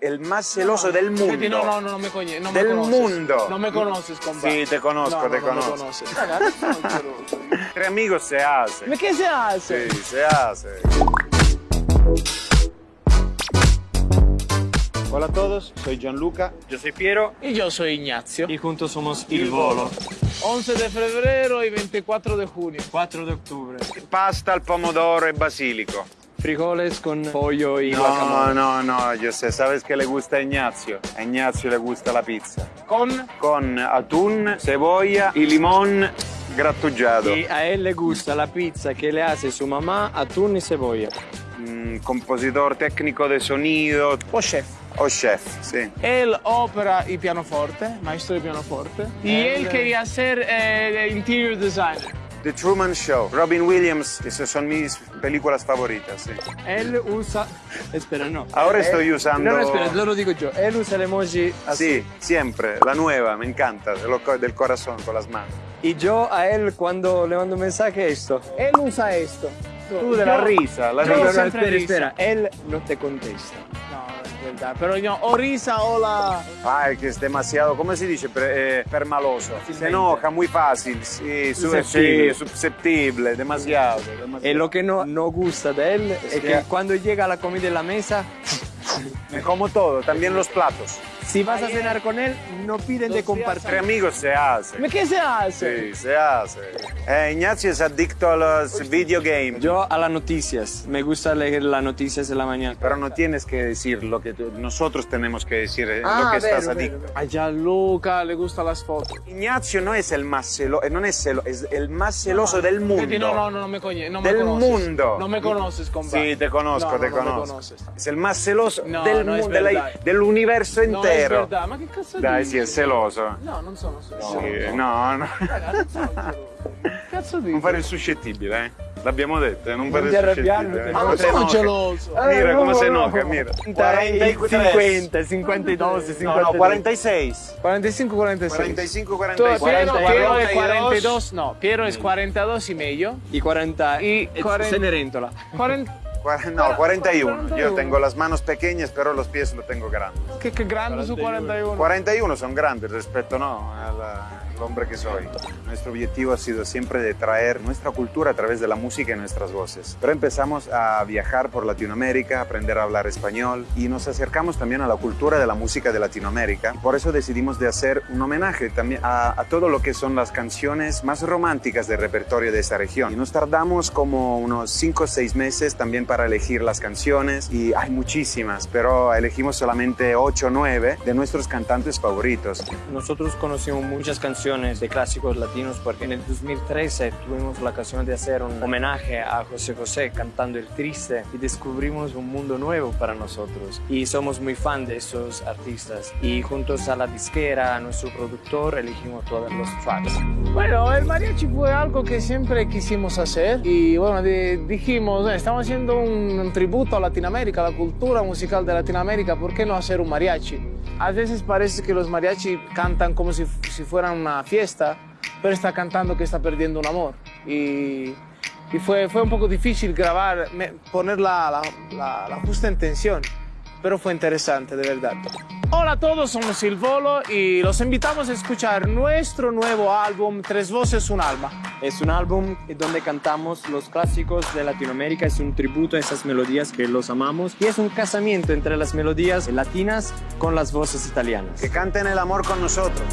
el más celoso del mundo. No, no, no, no me coñe, no me Del conoces. mundo. No me conoces, compadre. Sí, te conozco, No, no, te no me conozco. conoces. Entre amigos se hace. Che si hace? Sí, se hace. Hola a todos, soy Gianluca. Yo soy Piero Y yo soy Ignacio. y juntos somos Il Volo. 11 de febrero y 24 de junio. 4 de octubre. Pasta al pomodoro y basilico. Frijoles con pollo y No, guacamole. no, no, yo sé, ¿sabes qué le gusta a Ignacio? A Ignacio le gusta la pizza. Con Con atún, cebolla y limón grattugiato. Y a él le gusta la pizza que le hace su mamá, atún y cebolla. Mm, compositor técnico de sonido o chef. o chef, sí. Él opera y pianoforte, maestro de pianoforte. Y él quería ser eh, interior designer. The Truman Show, Robin Williams, esas son mis películas favoritas, sí. Él usa... Espera, no. Ahora Eh, estoy usando... No, no, espera, lo digo yo. Él usa el emoji así. Sí, siempre, la nueva, me encanta, del corazón, con las manos. Y yo a él cuando le mando un mensaje esto. Él usa esto. Tú de la risa, la No, no, no, risa. siempre espera, espera. Él no te contesta. Pero yo, o risa o la... Ay, que es demasiado, ¿cómo se dice? Eh, permaloso. Se enoja muy fácil, sí, su- Susceptible. sí, susceptible, demasiado. demasiado. Y lo que no, no gusta de él es, Es que, que- cuando llega la comida en la mesa, Me como todo, también los platos. Si vas a cenar con él, no piden de Entre compartir. amigos se hace. ¿Ma che se hace? Sí, se hace. Eh, Ignacio es adicto a los videogames. Yo a las noticias, me gusta leer las noticias en la mañana. Pero no tienes que decir lo que tú- nosotros tenemos que decir, eh, Ah, lo que estás vero, adicto. vero. A Gianluca le gustan las fotos. Ignacio no es el más celoso, no es celo, es el más celoso del mundo. No, no, no, no me coñe, no me Del conoces. mundo. No me conoces, compadre. Sí, te conozco, No, te no, no me conozco. conoces. es el más celoso No, del, no es mu- de la- verdad. del universo No, es entero. verdad. Ma che cazzo Dai, dici? sì, è celoso. No, non sono celoso. Sì, no, no. Raga, non sono geloso. Cazzo dici? Non fare il suscettibile, eh. L'abbiamo detto, eh, non il arrabbiare, suscettibile. non eh. Ma non Come sono geloso. Mira Eh, come no, se no. enoja, mira. 50, 52, 52. No, no, 46. 45, 46. 45, Tu- 46. Piero, 42. Piero es 42, no, Piero es 42 y medio. Y 40. Y eh, 40. Cenerentola. 40, Cuar- No, 41. 41. Yo tengo las manos pequeñas, pero los pies los tengo grandes. che, che grande su 41. 41 son grandes respecto no, al, al hombre que soy. Nuestro objetivo ha sido siempre de traer nuestra cultura a través de la música y nuestras voces. Pero empezamos a viajar por Latinoamérica, aprender a hablar español y nos acercamos también a la cultura de la música de Latinoamérica. Por eso decidimos de hacer un homenaje también a, a todo lo que son las canciones más románticas del repertorio de esta región. Y nos tardamos como unos 5 o 6 meses también para elegir las canciones y hay muchísimas, pero elegimos solamente 8 o 9 de nuestros cantantes favoritos. Nosotros conocimos muchas canciones de clásicos latinos porque en el 2013 tuvimos la ocasión de hacer un homenaje a José José cantando El Triste y descubrimos un mundo nuevo para nosotros y somos muy fan de esos artistas y juntos a la disquera, a nuestro productor, elegimos todos los tracks. Bueno, el mariachi fue algo que siempre quisimos hacer y bueno, di- dijimos, "Eh, estamos haciendo un, tributo a Latinoamérica, a la cultura musical de Latinoamérica, ¿por qué no hacer un mariachi? A veces parece que los mariachi cantan como si, si fueran una fiesta, pero está cantando que está perdiendo un amor. Y, y fue, fue un poco difícil grabar, poner la, la, la- la justa intención, pero fue interesante, de verdad. Hola a todos, somos Il Volo y los invitamos a escuchar nuestro nuevo álbum Tres Voces, Un Alma. Es un álbum donde cantamos los clásicos de Latinoamérica, es un tributo a esas melodías que los amamos y es un casamiento entre las melodías latinas con las voces italianas. Que canten el amor con nosotros.